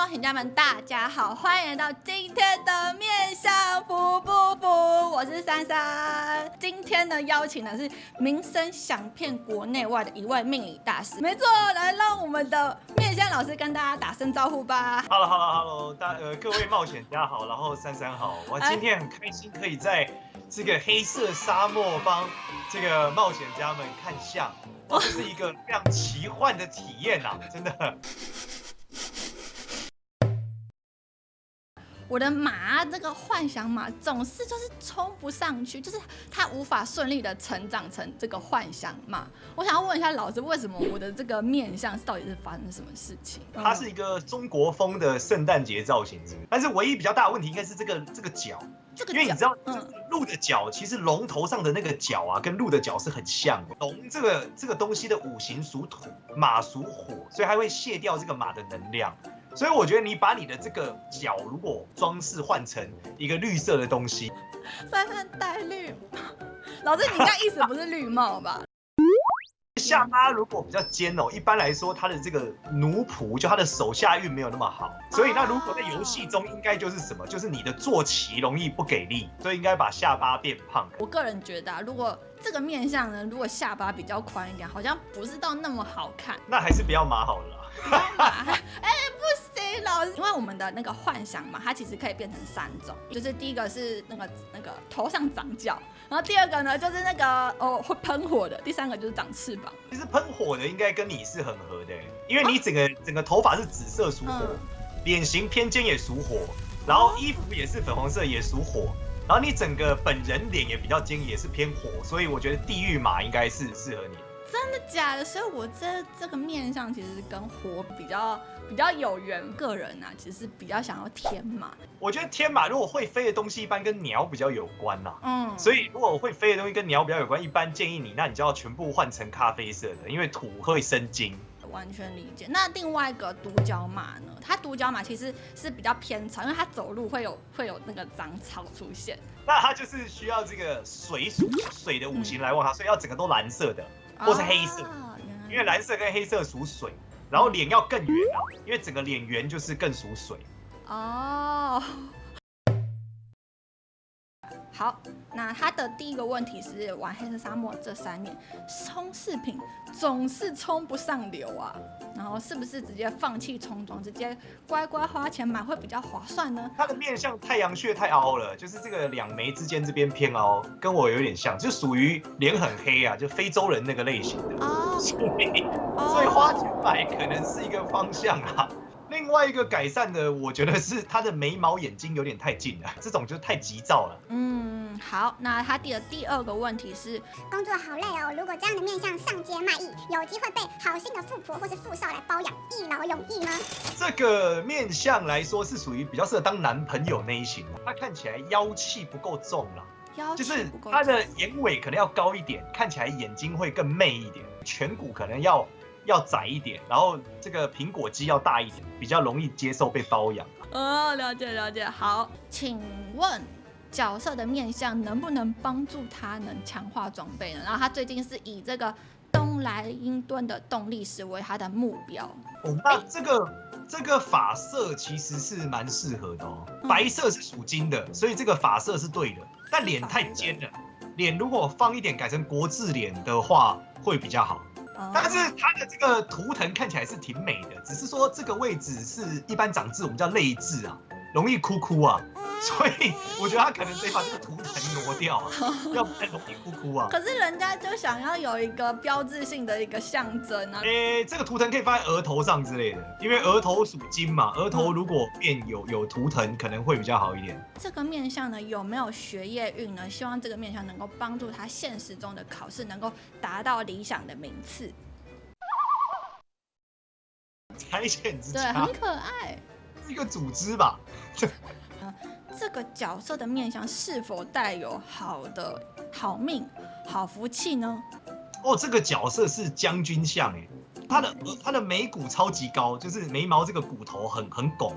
冒险家们，大家好，欢迎来到今天的面相服不服？我是珊珊。今天呢，邀请的是名声响遍国内外的一位命理大师。没错，来让我们的面相老师跟大家打声招呼吧。Hello，Hello，Hello，大呃各位冒险家好，然后珊珊好，我今天很开心可以在这个黑色沙漠帮这个冒险家们看相，这是一个非常奇幻的体验呐，真的。我的马，这个幻想马总是就是冲不上去，就是它无法顺利的成长成这个幻想马。我想要问一下老师，为什么我的这个面相到底是发生什么事情？它是一个中国风的圣诞节造型，是但是唯一比较大的问题应该是这个这个角，因为你知道，鹿的角其实龙头上的那个角啊，跟鹿的角是很像的。龙这个这个东西的五行属土，马属火，所以它会卸掉这个马的能量。所以我觉得你把你的这个脚如果装饰换成一个绿色的东西，珊珊戴绿，老师你应该意思不是绿帽吧？下巴如果比较尖哦，一般来说他的这个奴仆就他的手下运没有那么好，所以那如果在游戏中应该就是什么？就是你的坐骑容易不给力，所以应该把下巴变胖。我个人觉得，啊如果这个面相呢，如果下巴比较宽一点，好像不是到那么好看。那还是不要马好了。哎，不行，为我们的那个幻想嘛，它其实可以变成三种，就是第一个是那个那个头上长角，然后第二个呢就是那个哦会喷火的，第三个就是长翅膀。其实喷火的应该跟你是很合的，因为你整个整个头发是紫色属火，脸型偏尖也属火，然后衣服也是粉红色也属火，然后你整个本人脸也比较尖也是偏火，所以我觉得地狱马应该是适合你。真的假的？所以我这这个面相其实跟火比较比较有缘。个人啊，其实比较想要天马。我觉得天马如果会飞的东西，一般跟鸟比较有关呐。嗯。所以如果会飞的东西跟鸟比较有关，一般建议你，那你就要全部换成咖啡色的，因为土会生金。完全理解。那另外一个独角马呢？它独角马其实是比较偏草，因为它走路会有会有那个长草出现。那它就是需要这个水属水的五行来旺它，所以要整个都蓝色的。或是黑色，因为蓝色跟黑色属水，然后脸要更圆啊，因为整个脸圆就是更属水。哦。好，那他的第一个问题是玩黑色沙漠这三年，冲饰品总是冲不上流啊，然后是不是直接放弃冲装，直接乖乖花钱买会比较划算呢？他的面相太阳穴太凹了，就是这个两眉之间这边偏凹，跟我有点像，就属于脸很黑啊，就非洲人那个类型的哦，所 以所以花钱买可能是一个方向啊。另外一个改善的，我觉得是他的眉毛眼睛有点太近了，这种就太急躁了。嗯，好，那他第的第二个问题是，工作好累哦，如果这样的面相上街卖艺，有机会被好心的富婆或是富少来包养，一劳永逸吗？这个面相来说是属于比较适合当男朋友那一型的，他看起来妖气不够重了，妖就是他的眼尾可能要高一点，看起来眼睛会更媚一点，颧骨可能要。要窄一点，然后这个苹果肌要大一点，比较容易接受被包养。哦，了解了解。好，请问角色的面相能不能帮助他能强化装备呢？然后他最近是以这个东莱茵盾的动力石为他的目标。哦，那这个这个发色其实是蛮适合的哦。白色是属金的，所以这个发色是对的。但脸太尖了，脸如果放一点改成国字脸的话，会比较好。但是它的这个图腾看起来是挺美的，只是说这个位置是一般长痣，我们叫泪痣啊，容易哭哭啊。所以我觉得他可能得把这个图腾挪掉，要不然容易哭哭啊。可是人家就想要有一个标志性的一个象征啊。诶，这个图腾可以放在额头上之类的，因为额头属金嘛，额头如果变有有图腾，可能会比较好一点。这个面相呢，有没有学业运呢？希望这个面相能够帮助他现实中的考试能够达到理想的名次。拆线之对，很可爱，是一个组织吧。这个角色的面相是否带有好的好命、好福气呢？哦，这个角色是将军相哎，他的他的眉骨超级高，就是眉毛这个骨头很很拱，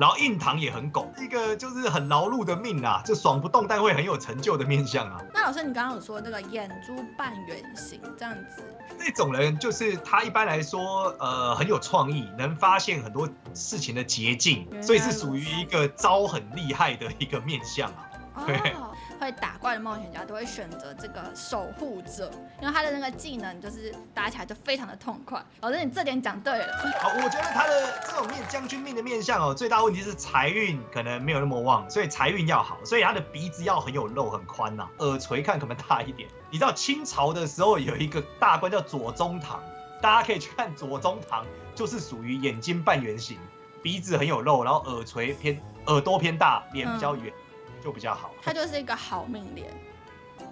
然后印堂也很狗，一个就是很劳碌的命啊，就爽不动但会很有成就的面相啊。那老师，你刚刚有说那个眼珠半圆形这样子，这种人就是他一般来说，呃，很有创意，能发现很多事情的捷径所以是属于一个招很厉害的一个面相啊。对哦，会打怪的冒险家都会选择这个守护者，因为他的那个技能就是打起来就非常的痛快。老师，你这点讲对了。好，我觉得他的这种面将军命的面相哦，最大问题是财运可能没有那么旺，所以财运要好，所以他的鼻子要很有肉很宽呐、耳垂看可能大一点。你知道清朝的时候有一个大官叫左宗棠，大家可以去看左宗棠，就是属于眼睛半圆形，鼻子很有肉，然后耳垂偏耳朵偏大，脸比较圆，就比较好。他就是一个好命脸。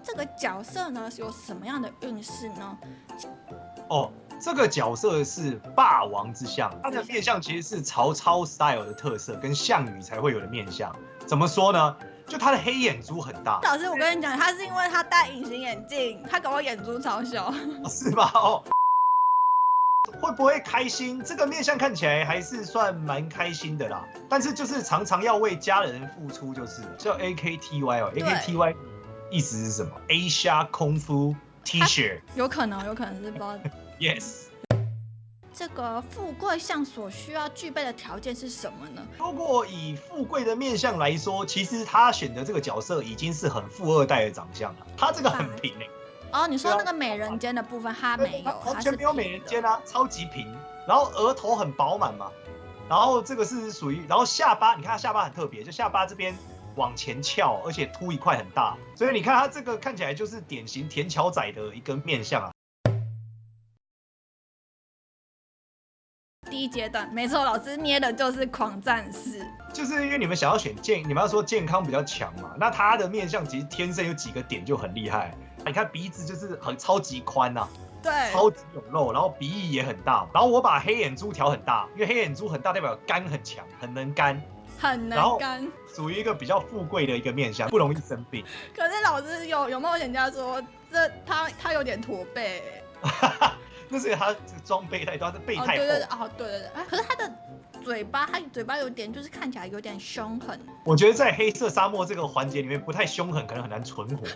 这个角色呢有什么样的运势呢？哦，这个角色是霸王之相，他的面相其实是曹操 style 的特色，跟项羽才会有的面相。怎么说呢？就他的黑眼珠很大，老师，我跟你讲，他是因为他戴隐形眼镜，他搞我眼珠超小。是吧？哦，会不会开心？这个面相看起来还是算蛮开心的啦，但是就是常常要为家人付出，就是叫 A K T Y 哦，A K T Y 意思是什么？Asia 功夫 T 恤有可能，有可能是不知道，Yes。这个富贵相所需要具备的条件是什么呢？如果以富贵的面相来说，其实他选的这个角色已经是很富二代的长相了，他这个很平诶、哦，你说那个美人尖的部分他没有，完全没有美人尖啊，超级平，然后额头很饱满嘛，然后这个是属于，然后下巴，你看他下巴很特别，就下巴这边往前翘，而且凸一块很大，所以你看他这个看起来就是典型田桥仔的一个面相啊。第一阶段，没错，老师捏的就是狂战士。就是因为你们想要选健，你们要说健康比较强嘛，那他的面相其实天生有几个点就很厉害。你看鼻子就是很超级宽呐、对，超级有肉，然后鼻翼也很大，然后我把黑眼珠调很大，因为黑眼珠很大代表肝很强，很能干，很能干。属于一个比较富贵的一个面相，不容易生病。可是老师有有冒险家说，这他他有点驼背。那是他装备太多，他的背哦，太厚。对对对，哦，对对对。啊可是他的嘴巴，他嘴巴有点就是看起来有点凶狠。我觉得在黑色沙漠这个环节里面不太凶狠，可能很难存活。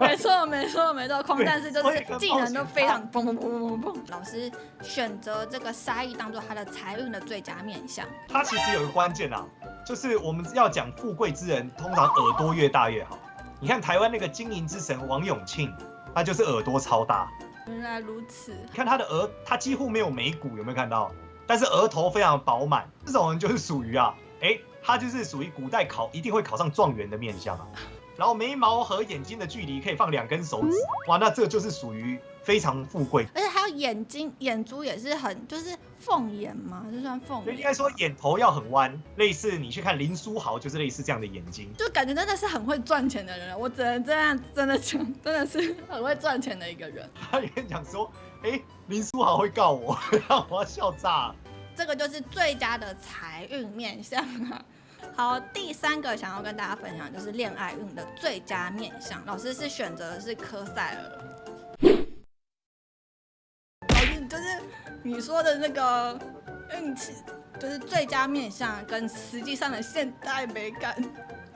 没错，没错，没错，空战士就对是技能都非常砰砰砰砰砰砰。老师选择这个沙溢当做他的财运的最佳面相。他其实有个关键啊，就是我们要讲富贵之人，通常耳朵越大越好。你看台湾那个经营之神王永庆，他就是耳朵超大。原来如此，你看他的额，他几乎没有眉骨，有没有看到？但是额头非常饱满，这种人就是属于啊，哎，他就是属于古代考一定会考上状元的面相啊。然后眉毛和眼睛的距离可以放两根手指，哇，那这就是属于非常富贵。而且还有眼睛眼珠也是很就是凤眼吗？这算凤眼？就应该说眼头要很弯，类似你去看林书豪就是类似这样的眼睛。就感觉真的是很会赚钱的人，我只能这样真的讲，真的是很会赚钱的一个人。他也讲说，哎，林书豪会告我，让我要笑炸了。这个就是最佳的财运面相啊。好，第三个想要跟大家分享就是恋爱运的最佳面相，老师是选择的是科赛尔。就是你说的那个运气，就是最佳面相跟实际上的现代美感。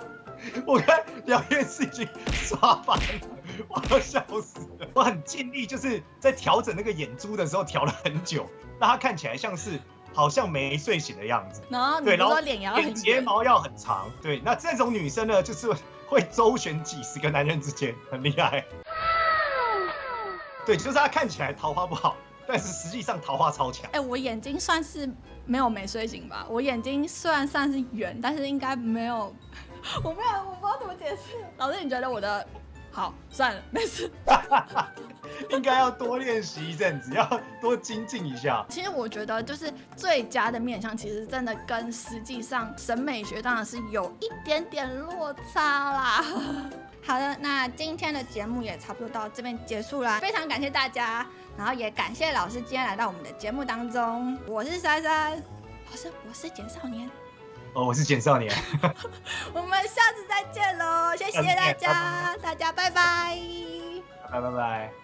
我看聊天室已经刷翻了，我要笑死了。我很尽力，就是在调整那个眼珠的时候调了很久，让它看起来像是好像没睡醒的样子。然后你对，然后脸也要眼很圆，睫毛要很长。对，那这种女生呢，就是会周旋几十个男人之间，很厉害。对，就是她看起来桃花不好，但是实际上桃花超强。哎、我眼睛算是没有没睡醒吧？我眼睛虽然算是圆，但是应该没有，我没有，我不知道怎么解释。老师，你觉得我的好？算了，没事。应该要多练习一阵子，要多精进一下。其实我觉得，就是最佳的面相，其实真的跟实际上审美学当然是有一点点落差啦。好的，那今天的节目也差不多到这边结束啦，非常感谢大家，然后也感谢老师今天来到我们的节目当中。我是珊珊，老师，我是简少年。哦，我是简少年，我们下次再见喽，谢谢大家，大家拜拜。拜拜拜。